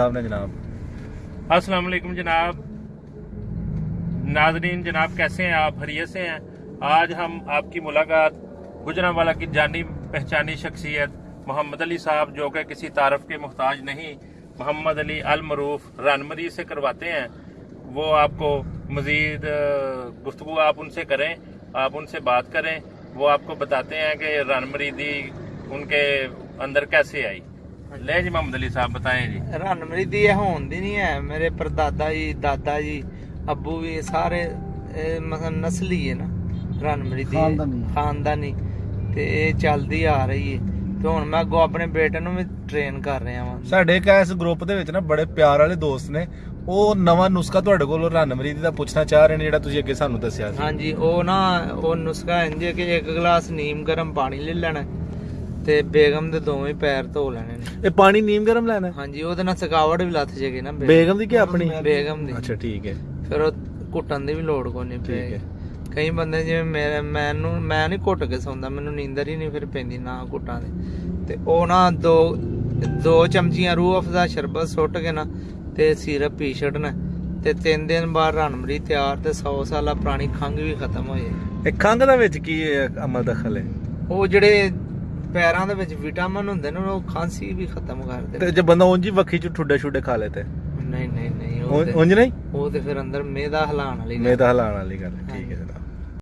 साहब ने जनाब। अस्सलाम वालेकुम जनाब। नाजरीन, जनाब कैसे हैं आप? हरियत से हैं? आज हम आपकी मुलाकात गुजरावाला की जानी पहचानी शख्सियत मोहम्मद अली साहब, जो कि किसी तारफ के मोहताज नहीं, मोहम्मद अली अल मरूफ रनमरी से करवाते हैं। वो आपको मजीद गुफ्तु आप उनसे करें, आप उनसे बात करें। वो आपको बताते हैं कि रनमरी दी उनके अंदर कैसे आई। ले जी मोहम्मद अली साहब बताएं जी ਰਣਮਰੀ ਦੀ ਇਹ ਹੋਣ ਦੀ ਨਹੀਂ ਹੈ ਮੇਰੇ ਪਰਦਾਦਾ ਜੀ ਦਾਦਾ ਜੀ ਅੱਬੂ ਵੀ ਸਾਰੇ ਇਹ ਮਤਲਬ ਨਸਲੀ ਹੈ ਨਾ ਰਣਮਰੀ ਦੀ ਖਾਨਦਾਨੀ। ਖਾਨਦਾਨੀ ਤੇ ਇਹ ਚੱਲਦੀ ਆ ਰਹੀ ਹੈ ਤੇ ਹੁਣ ਮੈਂ ਅੱਗੋਂ ਆਪਣੇ ਬੇਟੇ ਨੂੰ ਵੀ ਟ੍ਰੇਨ ਕਰ ਰਿਹਾ ਵਾਂ ਸਾਡੇ ਇੱਕ ਇਸ ਗਰੁੱਪ ਦੇ ਵਿੱਚ ਨਾ ਬੜੇ ਪਿਆਰ ਵਾਲੇ ਦੋਸਤ ਨੇ ਉਹ ਨਵਾਂ ਨੁਸਖਾ ਤੁਹਾਡੇ ਕੋਲੋਂ ਰਣਮਰੀਦ ਦਾ ਪੁੱਛਣਾ ਚਾਹ ਰਹੇ ਨੇ ਜਿਹੜਾ ਤੁਸੀਂ ਅੱਗੇ ਸਾਨੂੰ ਦੱਸਿਆ ਸੀ ਹਾਂਜੀ ਉਹ ਨਾ ਉਹ ਨੁਸਖਾ ਇੰਜ ਹੈ ਕਿ ਇੱਕ ਗਲਾਸ ਨੀਮ ਗਰਮ ਪਾਣੀ ਲੈ ਲੈਣਾ ਹੈ ਤੇ ਬੇਗਮ ਦੇ ਦੋਵੇਂ ਪੈਰ ਧੋ ਲੈਣੇ ਨੇ। ਇਹ ਪਾਣੀ ਨੀਮ ਗਰਮ ਲੈਣਾ? ਹਾਂਜੀ ਉਹਦੇ ਨਾਲ ਥਕਾਵਟ ਵੀ ਲੱਥ ਜੇਗੀ ਨਾ ਬੇਗਮ। ਦੀ ਕਿ ਆਪਣੀ? ਬੇਗਮ ਦੀ। ਅੱਛਾ ਠੀਕ ਹੈ। ਫਿਰ ਉਹ ਘੁੱਟਣ ਦੀ ਵੀ ਲੋੜ ਕੋਈ ਨਹੀਂ ਠੀਕ ਪਏਗੀ। ਹੈ। ਕਈ ਬੰਦੇ ਜਿਵੇਂ ਮੇਰੇ ਮੈਨੂੰ ਮੈਂ ਨਹੀਂ ਘੁੱਟ ਕੇ ਸੌਂਦਾ ਮੈਨੂੰ ਨੀਂਦਰ ਹੀ ਨਹੀਂ ਫਿਰ ਪੈਂਦੀ ਨਾ ਘੁੱਟਾਂ ਦੇ। ਤੇ ਉਹ ਨਾ ਦੋ ਦੋ ਚਮਚੀਆਂ ਰੂਹ ਅਫਜ਼ਾ ਸ਼ਰਬਤ ਸੁੱਟ ਕੇ ਨਾ ਤੇ ਸਿਰਪ ਪੀ ਛੱਡਣਾ। ਤੇ ਤਿੰਨ ਦਿਨ ਬਾਅਦ ਰਣਮਰੀ ਤਿਆਰ ਤੇ 100 ਸਾਲਾ ਪੁਰਾਣੀ ਖੰਘ ਵੀ ਖਤਮ ਹੋ ਜਾਏ ਇਹ ਖੰਘ ਦਾ ਵਿੱਚ ਕੀ ਅਮਲ ਦਖਲ ਹੈ? ਉਹ ਜਿਹੜੇ ਪੈਰਾਂ ਦੇ ਵਿੱਚ ਵਿਟਾਮਿਨ ਹੁੰਦੇ ਨੇ ਉਹ ਖਾਂਸੀ ਵੀ ਖਤਮ ਕਰ ਤੇ ਦਿੰਦੇ ਜੇ ਬੰਦਾ ਉਂਝ ਹੀ ਵੱਖੀ ਚ ਠੁੱਡੇ ਛੁੱਡੇ ਖਾ ਲੇ ਤੇ ਨਹੀਂ ਨਹੀਂ ਨਹੀਂ ਉਹ ਉਂਝ ਤੇ- ਉਂਝ ਨਹੀਂ ਉਹ ਤੇ ਫਿਰ ਅੰਦਰ ਮੇਦਾ ਹਲਾਣ ਵਾਲੀ ਗੱਲ। ਮੈਂ ਤਾਂ ਹਲਾਣ ਵਾਲੀ ਗੱਲ ਹੈ। ਠੀਕ ਹੈ ਜਨਾਬ